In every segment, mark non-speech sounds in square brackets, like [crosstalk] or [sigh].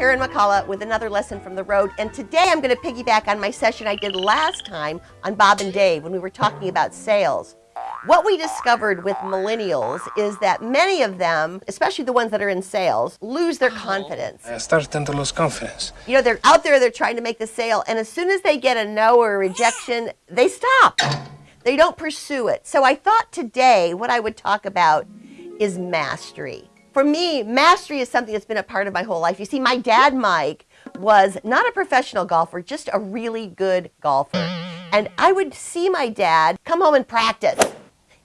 Karen McCullough with another lesson from the road. And today I'm going to piggyback on my session I did last time on Bob and Dave when we were talking about sales. What we discovered with millennials is that many of them, especially the ones that are in sales, lose their confidence. I started to lose confidence. You know, they're out there, they're trying to make the sale, and as soon as they get a no or a rejection, they stop. They don't pursue it. So I thought today what I would talk about is mastery. For me, mastery is something that's been a part of my whole life. You see, my dad, Mike, was not a professional golfer, just a really good golfer. And I would see my dad come home and practice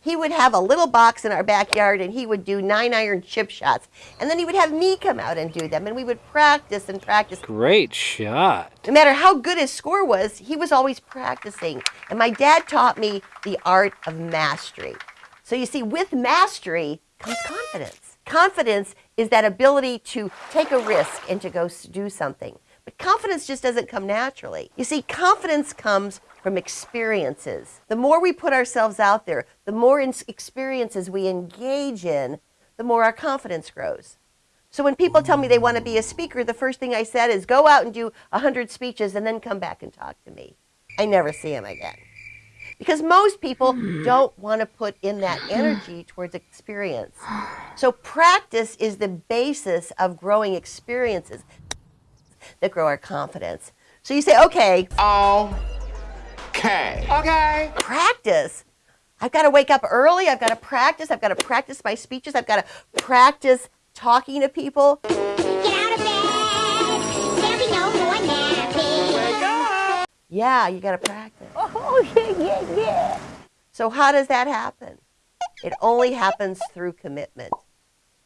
he would have a little box in our backyard and he would do nine iron chip shots. And then he would have me come out and do them. And we would practice and practice. Great shot. No matter how good his score was, he was always practicing. And my dad taught me the art of mastery. So you see, with mastery comes confidence. Confidence is that ability to take a risk and to go do something. But confidence just doesn't come naturally. You see, confidence comes from experiences. The more we put ourselves out there, the more experiences we engage in, the more our confidence grows. So when people tell me they want to be a speaker, the first thing I said is go out and do 100 speeches and then come back and talk to me. I never see them again. Because most people hmm. don't want to put in that [gasps] energy towards experience. So practice is the basis of growing experiences that grow our confidence. So you say, okay. Oh. Okay. Okay. Practice. I've got to wake up early. I've got to practice. I've got to practice my speeches. I've got to practice talking to people. Yeah, you got to practice. Oh, oh, yeah, yeah, yeah. So how does that happen? It only happens through commitment.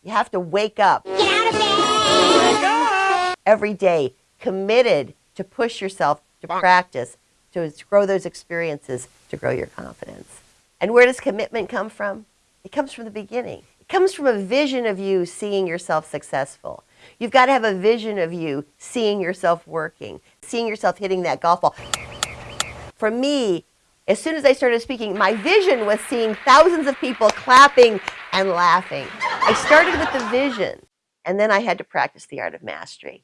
You have to wake up. Get out of bed. Wake up. Every day, committed to push yourself to practice to grow those experiences to grow your confidence. And where does commitment come from? It comes from the beginning. It comes from a vision of you seeing yourself successful. You've got to have a vision of you seeing yourself working, seeing yourself hitting that golf ball. For me, as soon as I started speaking, my vision was seeing thousands of people clapping and laughing. I started with the vision, and then I had to practice the art of mastery.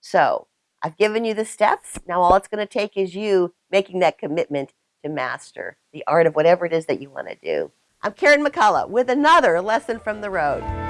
So I've given you the steps. Now all it's going to take is you making that commitment to master the art of whatever it is that you want to do. I'm Karen McCullough with another lesson from the road.